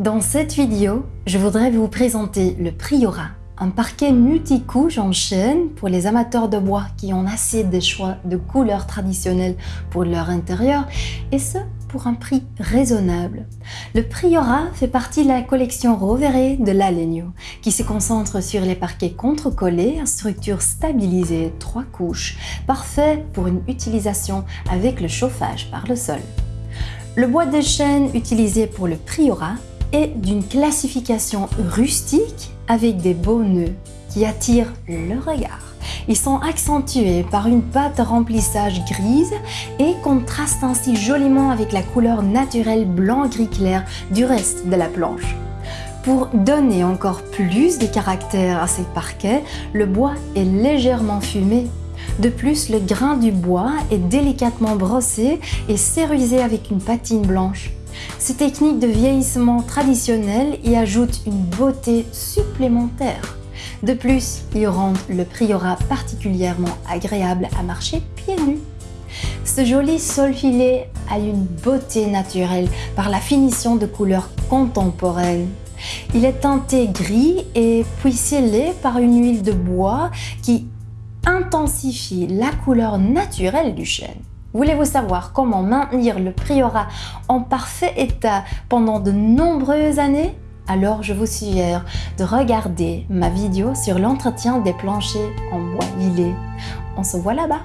Dans cette vidéo, je voudrais vous présenter le Priorat, un parquet multicouche en chêne pour les amateurs de bois qui ont assez de choix de couleurs traditionnelles pour leur intérieur et ce pour un prix raisonnable. Le Priorat fait partie de la collection Rovere de l'Alegno, qui se concentre sur les parquets contre-collés à structure stabilisée, trois couches, parfait pour une utilisation avec le chauffage par le sol. Le bois de chêne utilisé pour le Priorat est d'une classification rustique avec des beaux nœuds qui attirent le regard. Ils sont accentués par une pâte remplissage grise et contrastent ainsi joliment avec la couleur naturelle blanc-gris clair du reste de la planche. Pour donner encore plus de caractère à ces parquets, le bois est légèrement fumé. De plus, le grain du bois est délicatement brossé et céruisé avec une patine blanche. Ces techniques de vieillissement traditionnelles y ajoutent une beauté supplémentaire. De plus, ils rendent le priorat particulièrement agréable à marcher pieds nus. Ce joli sol filé a une beauté naturelle par la finition de couleurs contemporaines. Il est teinté gris et puis scellé par une huile de bois qui intensifie la couleur naturelle du chêne. Voulez-vous savoir comment maintenir le priorat en parfait état pendant de nombreuses années? Alors je vous suggère de regarder ma vidéo sur l'entretien des planchers en bois vilé. On se voit là-bas